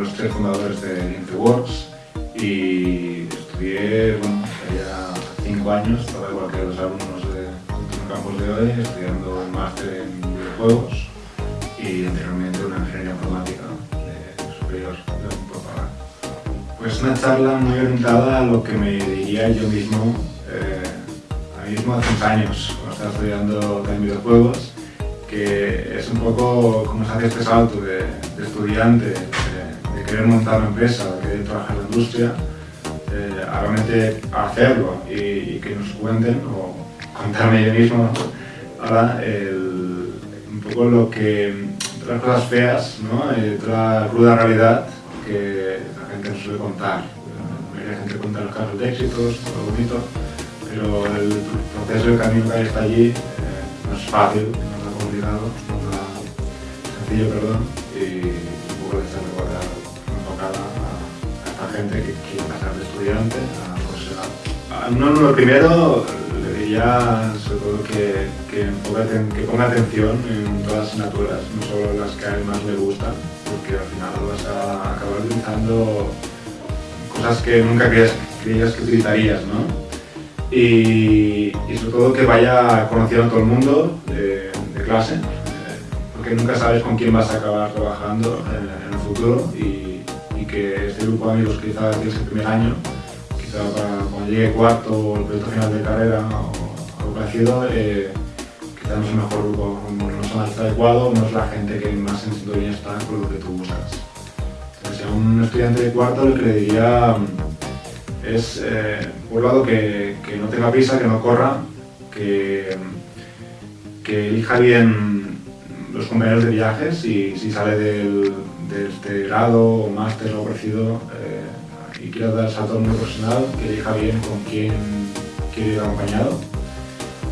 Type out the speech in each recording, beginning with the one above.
los tres fundadores de Infreworks y estudié, bueno, ya cinco años, estaba igual que los alumnos de los campos de hoy, estudiando un máster en videojuegos y anteriormente una ingeniería informática de superior de Propaganda. Pues una charla muy orientada a lo que me diría yo mismo, eh, a mí mismo hace unos años, cuando estaba estudiando también videojuegos, que es un poco como se hace este salto de estudiante querer montar una empresa, querer trabajar en la industria, eh, a realmente hacerlo y, que nos cuenten, o contarme yo mismo, ahora un poco lo que, las cosas feas, ¿no? La cruda realidad que la gente nos suele contar. La gente cuenta los casos de éxitos, todo bonito, pero el proceso, el camino que hasta allí eh, no es fácil, complicado, sencillo, perdón, gente que quiere pasar de estudiante a profesional. A lo primero le diría sobre todo que, que, enfoque, que ponga atención en todas las asignaturas, no solo las que a él más le gustan, porque al final vas a acabar utilizando cosas que nunca creías, creías que utilizarías, ¿no? Y, y, sobre todo que vaya conociendo a todo el mundo, eh, clase, eh, porque nunca sabes con quién vas a acabar trabajando en, en el futuro y, este grupo de amigos quizás tienes el primer año, quizá para cuando llegue cuarto o el proyecto final de carrera o algo parecido, eh, quizás no es el mejor grupo, no es el más adecuado, no es la gente que más en sintonía está con lo que tú buscas. Entonces, a un estudiante de cuarto le diría es, eh, por un lado, que, no tenga prisa, que no corra, que que elija bien los compañeros de viajes y si sale del, de este grado o máster o parecido eh, y quiere dar salto al mundo profesional, que elija bien con quién quiere ir acompañado.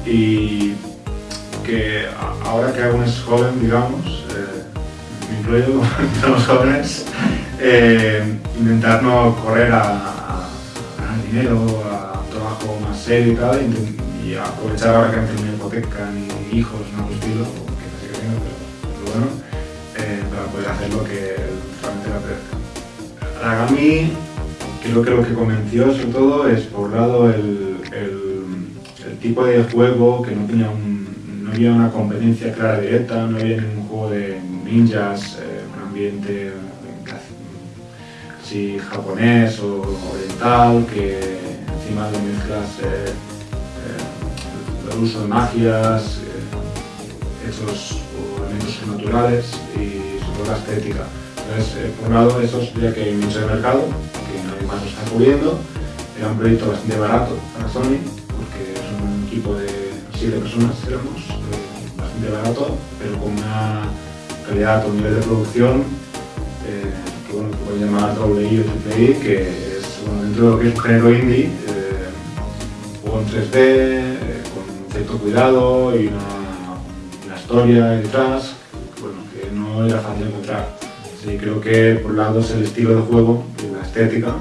Y que ahora que aún es joven, digamos, eh, me incluyo, somos jóvenes, eh, intentar no correr a, a, dinero, a un trabajo más serio y tal, y aprovechar ahora que han tenido hipoteca ni hijos, no lo estilo, eh, para poder hacer lo que realmente le apetezca. Aragami creo que lo que convenció sobre todo es por un lado el, tipo de juego que no tenía un, no había una competencia clara directa, no había ningún juego de ninjas, eh, un ambiente japonés o oriental que encima de mezclas eh, el uso de magias, hechos elementos naturales y sobre la estética. Eh, por un lado, eso ya que hay mucho de mercado, que nadie más lo está cubriendo, era un proyecto bastante barato para Sony, porque es un equipo de 7 personas, éramos, eh, bastante barato, pero con una calidad un nivel de producción eh, que bueno, pueden llamar doble o triple I, que es dentro de lo que es un género indie, eh, juego en 3D, cierto cuidado y una, historia detrás bueno, que no era fácil encontrar. Sí, creo que por un lado es el estilo de juego la estética,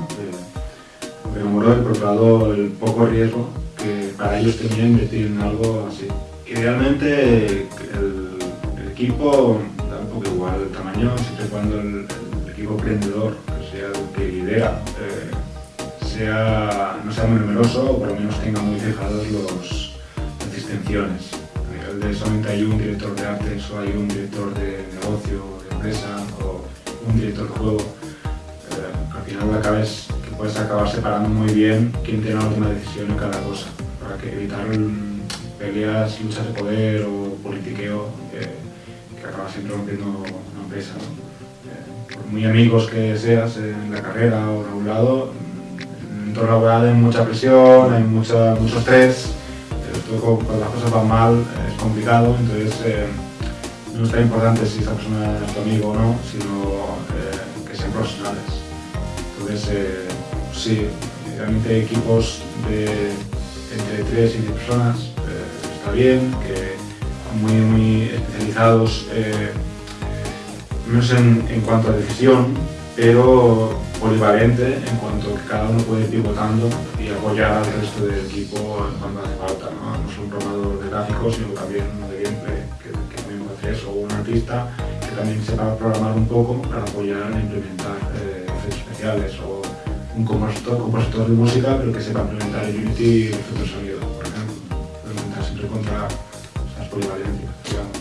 me enamoró y por otro lado el poco riesgo que para ellos tenían invertir en algo así. Idealmente el, equipo da un poco igual el tamaño, siempre cuando el, equipo emprendedor, que sea el que lidera, eh, sea, no sea muy numeroso o por lo menos tenga muy fijados los, distinciones. De solamente hay un director de arte, solo hay un director de negocio, de empresa o un director de juego. Eh, al final acabes, que puedes acabar separando muy bien quién tiene la última decisión en cada cosa, para que evitar peleas, luchas de poder o politiqueo que, que acaba siempre rompiendo una empresa. ¿no? Eh, por muy amigos que seas en la carrera o en algún lado, en el entorno laboral hay mucha presión, hay mucho estrés, cuando las cosas van mal es complicado, entonces eh, no es tan importante si esa persona es tu amigo o no, sino eh, que sean profesionales. Entonces, eh, sí, realmente equipos de entre 3 y 10 personas eh, está bien, que muy, muy especializados, menos en, en cuanto a decisión, pero polivalente en cuanto que cada uno puede ir pivotando y apoyar al resto del equipo cuando hace falta. ¿no? no un programador de gráficos, sino también uno de gameplay, que, que también ser, o un artista que también sepa programar un poco para apoyar e implementar eh, efectos especiales o un compositor, compositor de música, pero que sepa implementar en Unity efectos de sonido, por ejemplo. Intentar siempre contra esas polivalencias, digamos.